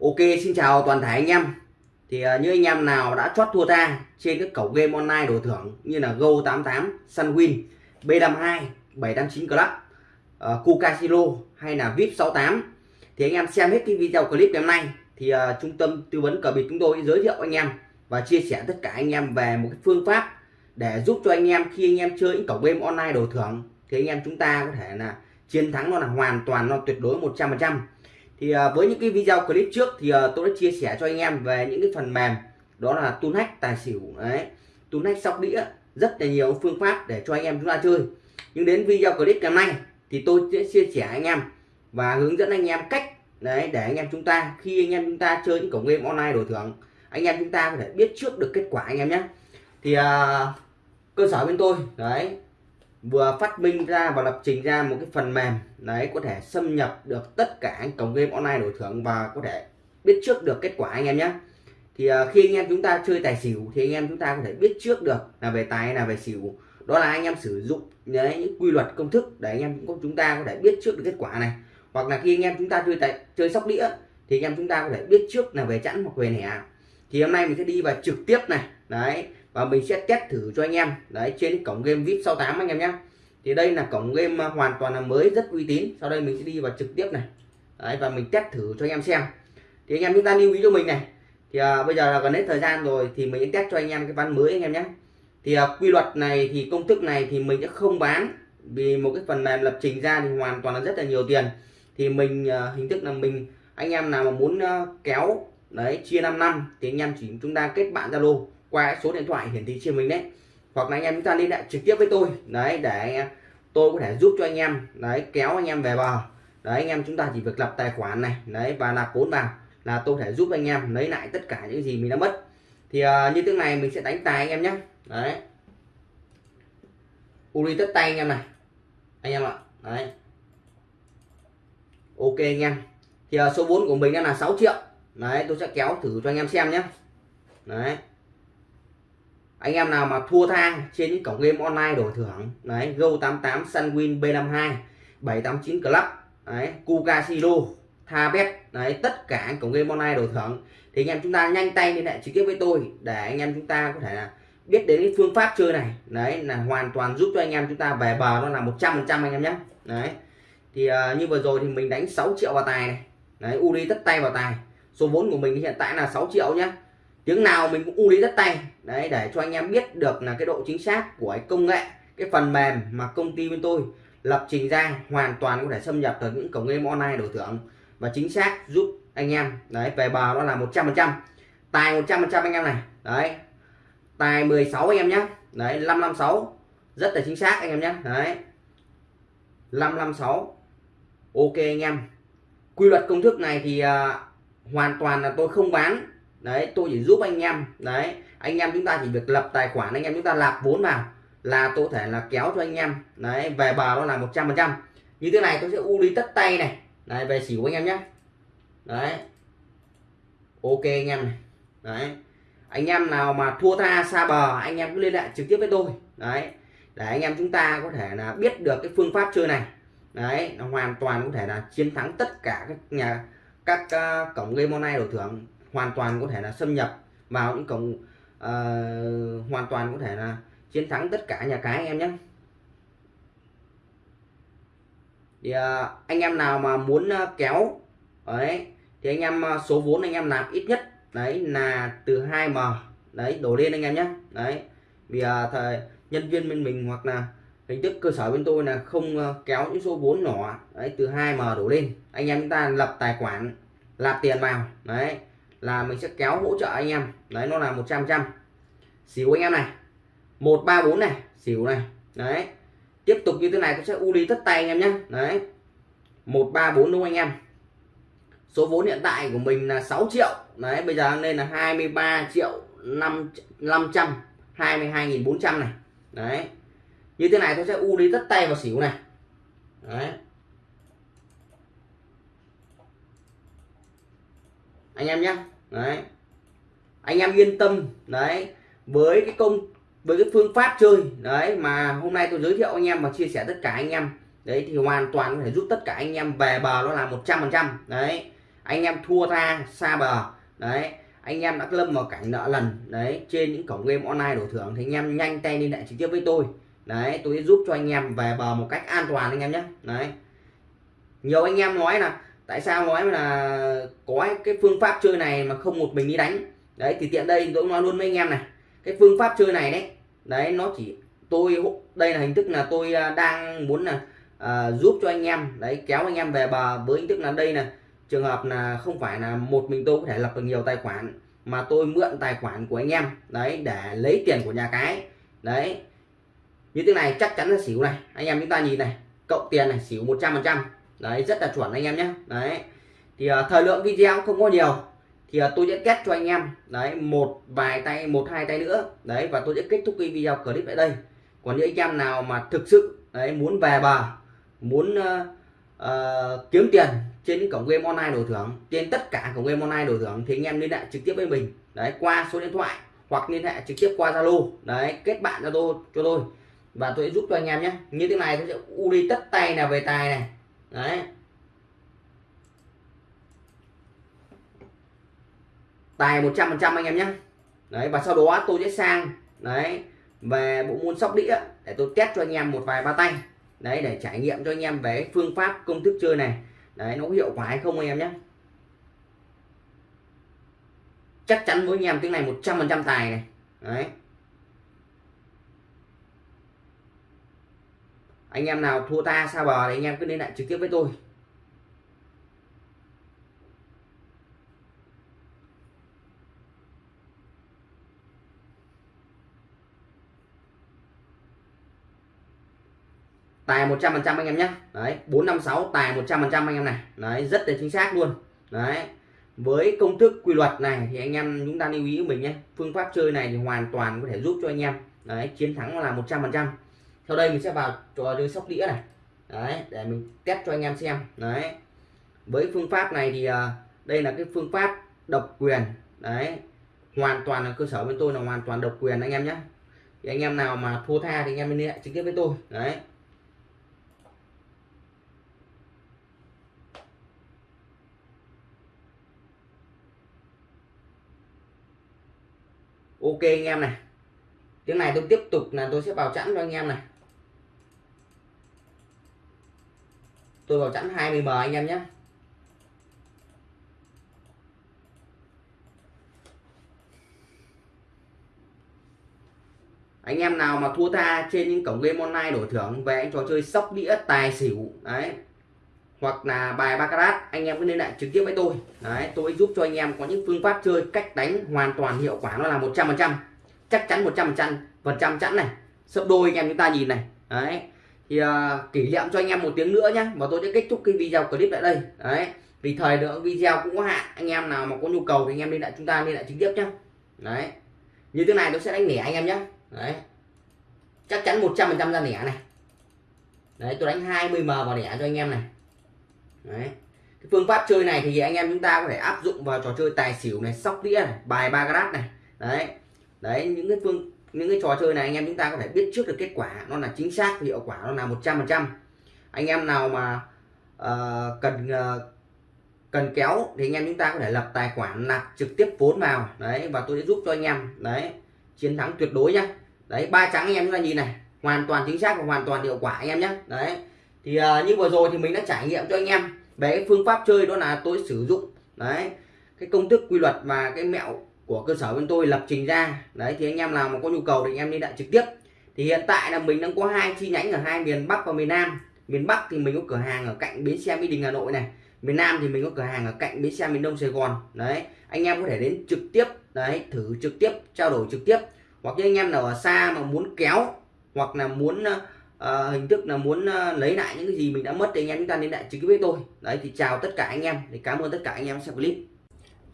Ok xin chào toàn thể anh em. Thì uh, như anh em nào đã chót thua ta trên các cổng game online đổi thưởng như là Go88, Sunwin, B52, 789 Club, à, uh, Kukasilo hay là VIP68 thì anh em xem hết cái video clip ngày hôm nay thì uh, trung tâm tư vấn cờ bịp chúng tôi giới thiệu anh em và chia sẻ tất cả anh em về một cái phương pháp để giúp cho anh em khi anh em chơi những cổng game online đổi thưởng thì anh em chúng ta có thể là chiến thắng nó là hoàn toàn nó tuyệt đối 100% thì à, với những cái video clip trước thì à, tôi đã chia sẻ cho anh em về những cái phần mềm đó là tun hack tài xỉu đấy. Tun hack sóc đĩa rất là nhiều phương pháp để cho anh em chúng ta chơi. Nhưng đến video clip ngày hôm nay thì tôi sẽ chia sẻ anh em và hướng dẫn anh em cách đấy để anh em chúng ta khi anh em chúng ta chơi những cổng game online đổi thưởng anh em chúng ta có thể biết trước được kết quả anh em nhé. Thì uh, cơ sở bên tôi đấy vừa phát minh ra và lập trình ra một cái phần mềm đấy có thể xâm nhập được tất cả anh cổng game online đổi thưởng và có thể biết trước được kết quả anh em nhé. Thì uh, khi anh em chúng ta chơi tài xỉu thì anh em chúng ta có thể biết trước được là về tài là về xỉu. Đó là anh em sử dụng đấy, những quy luật công thức để anh em chúng ta có thể biết trước được kết quả này. Hoặc là khi anh em chúng ta chơi tại chơi sóc đĩa thì anh em chúng ta có thể biết trước là về chẵn hoặc về nẻ. Thì hôm nay mình sẽ đi vào trực tiếp này. Đấy và mình sẽ test thử cho anh em. Đấy trên cổng game vip 68 anh em nhé thì đây là cổng game hoàn toàn là mới rất uy tín. Sau đây mình sẽ đi vào trực tiếp này. Đấy và mình test thử cho anh em xem. Thì anh em chúng ta lưu ý cho mình này. Thì à, bây giờ là gần hết thời gian rồi thì mình sẽ test cho anh em cái ván mới anh em nhé thì à, quy luật này thì công thức này thì mình sẽ không bán. Vì một cái phần mềm lập trình ra thì hoàn toàn là rất là nhiều tiền. Thì mình à, hình thức là mình anh em nào mà muốn à, kéo đấy chia 5 năm thì anh em chỉ chúng ta kết bạn zalo qua số điện thoại hiển thị trên mình đấy. Hoặc là anh em chúng ta liên hệ trực tiếp với tôi đấy để tôi có thể giúp cho anh em đấy kéo anh em về bờ. Đấy anh em chúng ta chỉ việc lập tài khoản này đấy và nạp vốn vào là tôi thể giúp anh em lấy lại tất cả những gì mình đã mất. Thì uh, như thế này mình sẽ đánh tài anh em nhé. Đấy. Uri tất tay anh em này. Anh em ạ. Đấy. Ok anh em. Thì uh, số vốn của mình đang là 6 triệu. Đấy tôi sẽ kéo thử cho anh em xem nhé. Đấy anh em nào mà thua tha trên những cổng game online đổi thưởng đấy Go88 Sunwin B52 789 Club đấy Kuka Silo Thabet đấy tất cả cổng game online đổi thưởng. Thì anh em chúng ta nhanh tay liên hệ trực tiếp với tôi để anh em chúng ta có thể là biết đến cái phương pháp chơi này. Đấy là hoàn toàn giúp cho anh em chúng ta về bờ nó là 100% anh em nhé. Đấy thì uh, như vừa rồi thì mình đánh 6 triệu vào tài này. Đấy uri tất tay vào tài. Số vốn của mình hiện tại là 6 triệu nhé tiếng nào mình cũng u lý rất tay. Đấy để cho anh em biết được là cái độ chính xác của cái công nghệ cái phần mềm mà công ty bên tôi lập trình ra hoàn toàn có thể xâm nhập tới những cổng game online đổi thưởng và chính xác giúp anh em. Đấy về bờ nó là 100 phần trăm. Tài 100 phần trăm anh em này. Đấy tài 16 anh em nhé đấy 556 rất là chính xác anh em nhé đấy 556 ok anh em. Quy luật công thức này thì uh, hoàn toàn là tôi không bán đấy tôi chỉ giúp anh em. Đấy anh em chúng ta chỉ việc lập tài khoản anh em chúng ta lạp vốn vào là tôi thể là kéo cho anh em. Đấy về bờ nó là 100 phần trăm. Như thế này tôi sẽ u đi tất tay này. Đấy về xỉu anh em nhé. Đấy. Ok anh em này. Đấy. Anh em nào mà thua tha xa bờ anh em cứ liên hệ trực tiếp với tôi. Đấy. Để anh em chúng ta có thể là biết được cái phương pháp chơi này. Đấy nó hoàn toàn có thể là chiến thắng tất cả các nhà các uh, cổng game online đổi thưởng hoàn toàn có thể là xâm nhập vào những cổng uh, ờ, hoàn toàn có thể là chiến thắng tất cả nhà cái anh em nhé. Thì uh, anh em nào mà muốn uh, kéo đấy thì anh em uh, số vốn anh em nạp ít nhất đấy là từ 2m đấy đổ lên anh em nhé. Đấy vì uh, thời nhân viên bên mình hoặc là hình thức cơ sở bên tôi là không uh, kéo những số vốn nhỏ đấy từ 2m đổ lên. Anh em chúng ta lập tài khoản lạp tiền vào đấy là mình sẽ kéo hỗ trợ anh em. Đấy, nó là 100 trăm xỉu anh em này. 134 này. Xỉu này. Đấy. Tiếp tục như thế này cũng sẽ u lý tất tay anh em nhé đấy. 134 đúng không anh em? Số vốn hiện tại của mình là 6 triệu. Đấy, bây giờ lên là 23 triệu 5 500 22.400 này. Đấy. Như thế này tôi sẽ u lý tất tay vào xỉu này. Đấy. Anh em nhé. Đấy. Anh em yên tâm. Đấy. Với cái công, với cái phương pháp chơi, đấy, mà hôm nay tôi giới thiệu anh em và chia sẻ tất cả anh em. Đấy, thì hoàn toàn có thể giúp tất cả anh em về bờ nó là 100 phần trăm. Đấy. Anh em thua tha, xa bờ. Đấy. Anh em đã lâm vào cảnh nợ lần. Đấy. Trên những cổng game online đổi thưởng thì anh em nhanh tay liên hệ trực tiếp với tôi. Đấy. Tôi sẽ giúp cho anh em về bờ một cách an toàn anh em nhé. Đấy. Nhiều anh em nói là tại sao nói là có cái phương pháp chơi này mà không một mình đi đánh? Đấy thì tiện đây tôi nói luôn với anh em này. Cái phương pháp chơi này đấy đấy nó chỉ tôi đây là hình thức là tôi à, đang muốn là à, giúp cho anh em đấy kéo anh em về bờ với hình thức là đây là trường hợp là không phải là một mình tôi có thể lập được nhiều tài khoản mà tôi mượn tài khoản của anh em đấy để lấy tiền của nhà cái. Đấy như thế này chắc chắn là xỉu này. Anh em chúng ta nhìn này cộng tiền này xỉu 100 phần trăm đấy rất là chuẩn anh em nhé. Đấy. Thì uh, thời lượng video không có nhiều. Thì uh, tôi sẽ kết cho anh em đấy một vài tay một hai tay nữa. Đấy và tôi sẽ kết thúc cái video clip tại đây. Còn những anh em nào mà thực sự đấy muốn về bờ muốn uh, uh, kiếm tiền trên cổng game online đổi thưởng trên tất cả cổng game online đổi thưởng thì anh em liên hệ trực tiếp với mình. Đấy qua số điện thoại hoặc liên hệ trực tiếp qua zalo. Đấy kết bạn cho tôi cho tôi. Và tôi sẽ giúp cho anh em nhé. Như thế này tôi sẽ u đi tất tay là về tài này đấy. Tài 100 phần trăm anh em nhé. Đấy, và sau đó tôi sẽ sang, đấy, về bộ môn sóc đĩa để tôi test cho anh em một vài ba tay. Đấy, để trải nghiệm cho anh em về phương pháp, công thức chơi này. Đấy, nó có hiệu quả hay không anh em nhé. Chắc chắn với anh em tiếng này 100 phần trăm tài này. Đấy. Anh em nào thua ta xa bờ thì anh em cứ liên lại trực tiếp với tôi. Tài 100 phần trăm anh em nhé. Đấy 456 tài 100 phần trăm anh em này. Đấy, rất là chính xác luôn. Đấy, với công thức quy luật này thì anh em chúng ta lưu ý của mình nhé. Phương pháp chơi này thì hoàn toàn có thể giúp cho anh em, đấy, chiến thắng là 100 phần trăm sau đây mình sẽ vào trò chơi sóc đĩa này. Đấy, để mình test cho anh em xem. Đấy. Với phương pháp này thì à, đây là cái phương pháp độc quyền. Đấy. Hoàn toàn là cơ sở bên tôi là hoàn toàn độc quyền anh em nhé. Thì anh em nào mà thua tha thì anh em liên hệ trực tiếp với tôi. Đấy. Ok anh em này. Tiếng này tôi tiếp tục là tôi sẽ vào chẵn cho anh em này. Tôi vào chẵn 20m anh em nhé. Anh em nào mà thua tha trên những cổng game online đổi thưởng về anh trò chơi sóc đĩa tài xỉu, đấy, hoặc là bài baccarat, anh em cứ liên lạc trực tiếp với tôi. Đấy, tôi giúp cho anh em có những phương pháp chơi cách đánh hoàn toàn hiệu quả, nó là 100 phần trăm, chắc chắn 100 phần trăm phần trăm chẵn này. Sấp đôi anh em chúng ta nhìn này. Đấy thì uh, kỷ niệm cho anh em một tiếng nữa nhé và tôi sẽ kết thúc cái video clip tại đây. Đấy vì thời lượng video cũng có hạn anh em nào mà có nhu cầu thì anh em liên lại chúng ta liên lại trực tiếp nhé đấy như thế này tôi sẽ đánh lẻ anh em nhé đấy chắc chắn 100 phần trăm ra lẻ này. Đấy tôi đánh 20 m vào lẻ cho anh em này. Đấy cái phương pháp chơi này thì anh em chúng ta có thể áp dụng vào trò chơi tài xỉu này sóc đĩa này bài ba grat này. Đấy đấy những cái phương những cái trò chơi này anh em chúng ta có thể biết trước được kết quả. Nó là chính xác hiệu quả nó là 100 phần trăm. Anh em nào mà uh, cần uh, cần kéo thì anh em chúng ta có thể lập tài khoản nạp trực tiếp vốn vào. Đấy và tôi sẽ giúp cho anh em đấy chiến thắng tuyệt đối nhá. Đấy ba trắng anh em chúng ta nhìn này hoàn toàn chính xác và hoàn toàn hiệu quả anh em nhé đấy thì uh, như vừa rồi thì mình đã trải nghiệm cho anh em về cái phương pháp chơi đó là tôi sử dụng đấy cái công thức quy luật và cái mẹo của cơ sở bên tôi lập trình ra. Đấy thì anh em nào mà có nhu cầu thì anh em đi đại trực tiếp. Thì hiện tại là mình đang có hai chi nhánh ở hai miền Bắc và miền Nam. Miền Bắc thì mình có cửa hàng ở cạnh bến xe Mỹ Đình Hà Nội này. Miền Nam thì mình có cửa hàng ở cạnh bến xe miền Đông Sài Gòn. Đấy anh em có thể đến trực tiếp đấy thử trực tiếp trao đổi trực tiếp. Hoặc những anh em nào ở xa mà muốn kéo hoặc là muốn uh, hình thức là muốn uh, lấy lại những cái gì mình đã mất thì anh em chúng ta liên lại trực tiếp với tôi. Đấy thì chào tất cả anh em. Thì cảm ơn tất cả anh em xem clip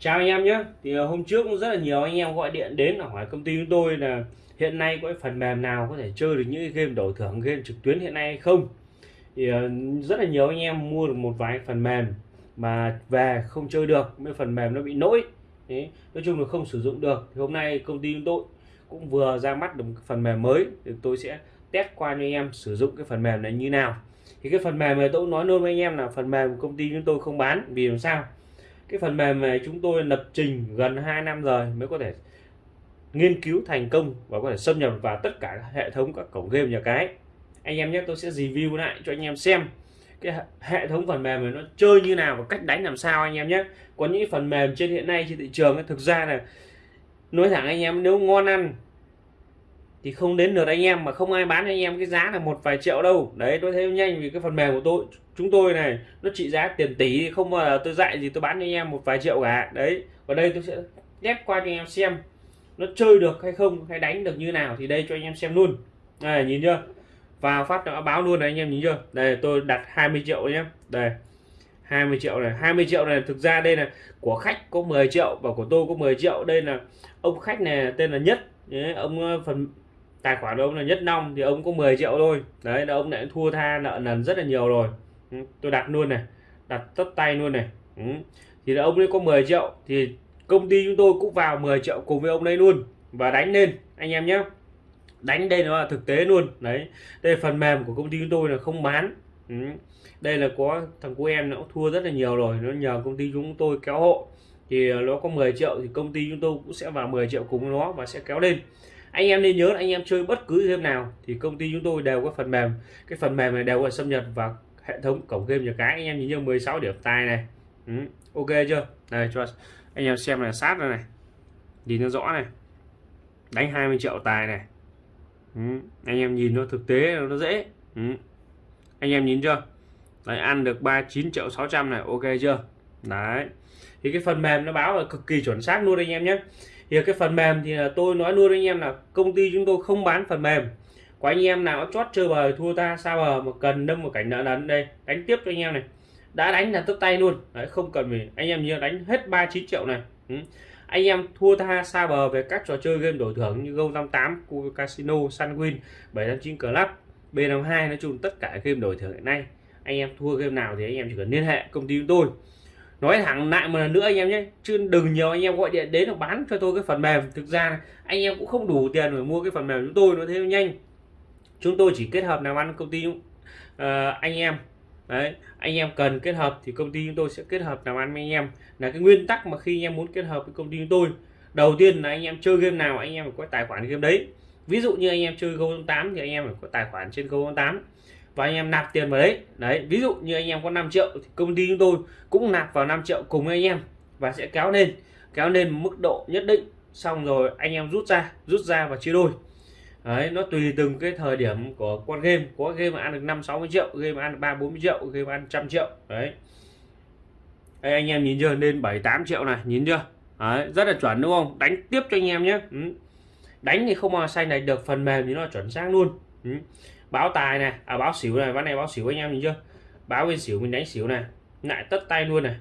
chào anh em nhé. Thì ờ, hôm trước cũng rất là nhiều anh em gọi điện đến hỏi công ty chúng tôi là hiện nay có cái phần mềm nào có thể chơi được những game đổi thưởng game trực tuyến hiện nay hay không? Thì ờ, rất là nhiều anh em mua được một vài phần mềm mà về không chơi được mấy phần mềm nó bị lỗi. Đấy, nói chung là không sử dụng được. Thì hôm nay công ty chúng tôi cũng vừa ra mắt được một phần mềm mới thì tôi sẽ test qua cho anh em sử dụng cái phần mềm này như nào. Thì cái phần mềm này tôi cũng nói luôn với anh em là phần mềm của công ty chúng tôi không bán. Vì làm sao? Cái phần mềm này chúng tôi lập trình gần 2 năm rồi mới có thể nghiên cứu thành công và có thể xâm nhập vào tất cả hệ thống các cổng game nhà cái. Anh em nhé, tôi sẽ review lại cho anh em xem cái hệ thống phần mềm này nó chơi như nào và cách đánh làm sao anh em nhé. Có những phần mềm trên hiện nay trên thị trường thực ra là, nói thẳng anh em, nếu ngon ăn thì không đến lượt anh em mà không ai bán cho anh em cái giá là một vài triệu đâu. Đấy tôi thấy nhanh vì cái phần mềm của tôi chúng tôi này nó trị giá tiền tỷ không mà tôi dạy gì tôi bán cho anh em một vài triệu cả. Đấy ở đây tôi sẽ ghép qua cho anh em xem nó chơi được hay không hay đánh được như nào thì đây cho anh em xem luôn. Này nhìn chưa? Vào phát nó báo luôn này anh em nhìn chưa? Đây tôi đặt 20 triệu nhé. Đây 20 triệu này. 20 triệu này thực ra đây là của khách có 10 triệu và của tôi có 10 triệu. Đây là ông khách này tên là nhất. Đấy, ông ờ, phần tài khoản ông là nhất long thì ông có 10 triệu thôi. Đấy, là ông lại thua tha nợ nần rất là nhiều rồi. Ừ, tôi đặt luôn này, đặt tất tay luôn này. Ừ. thì là ông ấy có 10 triệu thì công ty chúng tôi cũng vào 10 triệu cùng với ông đấy luôn. Và đánh lên, anh em nhé. Đánh đây nó là thực tế luôn. Đấy, đây phần mềm của công ty chúng tôi là không bán. Ừ. đây là có thằng của em nó cũng thua rất là nhiều rồi, nó nhờ công ty chúng tôi kéo hộ. Thì nó có 10 triệu thì công ty chúng tôi cũng sẽ vào 10 triệu cùng nó và sẽ kéo lên anh em nên nhớ là anh em chơi bất cứ game nào thì công ty chúng tôi đều có phần mềm. Cái phần mềm này đều có xâm nhập vào hệ thống cổng game nhà cái. Anh em nhìn như 16 điểm tài này. Ừ. ok chưa? Đây cho anh em xem là sát đây này. Nhìn nó rõ này. Đánh 20 triệu tài này. Ừ. anh em nhìn nó thực tế, nó dễ. Ừ. anh em nhìn chưa? Đấy, ăn được 39 triệu 600 này, ok chưa? Đấy. Thì cái phần mềm nó báo là cực kỳ chuẩn xác luôn anh em nhé thì cái phần mềm thì à, tôi nói luôn anh em là công ty chúng tôi không bán phần mềm. Có anh em nào chót chơi bời thua ta sao bờ mà cần đâm một cảnh nợ nần đây đánh tiếp cho anh em này. Đã đánh là tấp tay luôn. Đấy không cần mình anh em như đánh hết 39 triệu này. Ừ. anh em thua tha xa bờ về các trò chơi game đổi thưởng như Go58, Casino, Sunwin, 759 Club, B52 nói chung tất cả game đổi thưởng hiện nay. Anh em thua game nào thì anh em chỉ cần liên hệ công ty chúng tôi nói thẳng lại một lần nữa anh em nhé. Chứ đừng nhiều anh em gọi điện đến là bán cho tôi cái phần mềm. Thực ra anh em cũng không đủ tiền để mua cái phần mềm chúng tôi nó Thêm nhanh. Chúng tôi chỉ kết hợp làm ăn công ty uh, anh em. Đấy anh em cần kết hợp thì công ty chúng tôi sẽ kết hợp làm ăn với anh em. Là cái nguyên tắc mà khi anh em muốn kết hợp với công ty chúng tôi đầu tiên là anh em chơi game nào anh em phải có tài khoản game đấy. Ví dụ như anh em chơi Go 8 thì anh em phải có tài khoản trên Go 8 và anh em nạp tiền vào đấy. Đấy ví dụ như anh em có 5 triệu thì công ty chúng tôi cũng nạp vào 5 triệu cùng anh em và sẽ kéo lên kéo lên mức độ nhất định. Xong rồi anh em rút ra rút ra và chia đôi. Đấy nó tùy từng cái thời điểm của con game. Có game mà ăn được 5 60 triệu game mà ăn được 3 40 triệu game ăn trăm triệu. Đấy. Đây, anh em nhìn chưa? Lên 7 8 triệu này nhìn chưa? Đấy, rất là chuẩn đúng không? Đánh tiếp cho anh em nhé. Ừ. Đánh thì không mà xanh này được phần mềm thì nó chuẩn xác luôn. Ừ báo tài này à báo xỉu này ván này báo xỉu anh em nhìn chưa? Báo bên xỉu mình đánh xỉu này lại tất tay luôn này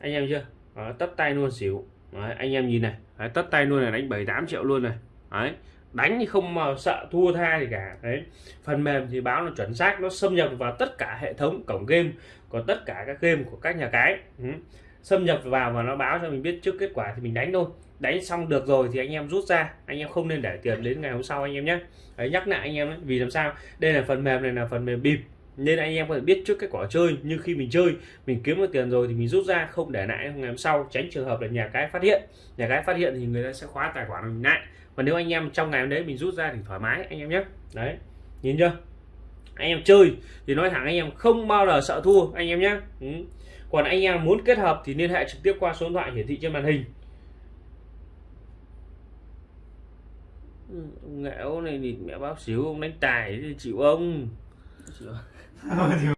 anh em chưa? Đó, tất tay luôn xỉu. Đấy, anh em nhìn này Đấy, tất tay luôn này đánh 7 8 triệu luôn này Đấy, đánh thì không mà sợ thua tha gì cả. Đấy phần mềm thì báo nó chuẩn xác nó xâm nhập vào tất cả hệ thống cổng game của tất cả các game của các nhà cái. Ừ xâm nhập vào và nó báo cho mình biết trước kết quả thì mình đánh thôi. Đánh xong được rồi thì anh em rút ra anh em không nên để tiền đến ngày hôm sau anh em nhé. Đấy, nhắc lại anh em đấy. vì làm sao? Đây là phần mềm này là phần mềm bịp nên anh em có thể biết trước kết quả chơi. Nhưng khi mình chơi mình kiếm được tiền rồi thì mình rút ra không để lại ngày hôm sau tránh trường hợp là nhà cái phát hiện. Nhà cái phát hiện thì người ta sẽ khóa tài khoản mình lại. Và nếu anh em trong ngày hôm đấy mình rút ra thì thoải mái anh em nhé. Đấy nhìn chưa? Anh em chơi thì nói thẳng anh em không bao giờ sợ thua anh em nhé. Ừ còn anh em muốn kết hợp thì liên hệ trực tiếp qua số điện thoại hiển thị trên màn hình. Ông nghệ này thì mẹ báo xíu ông đánh tài thì chịu ông. Chịu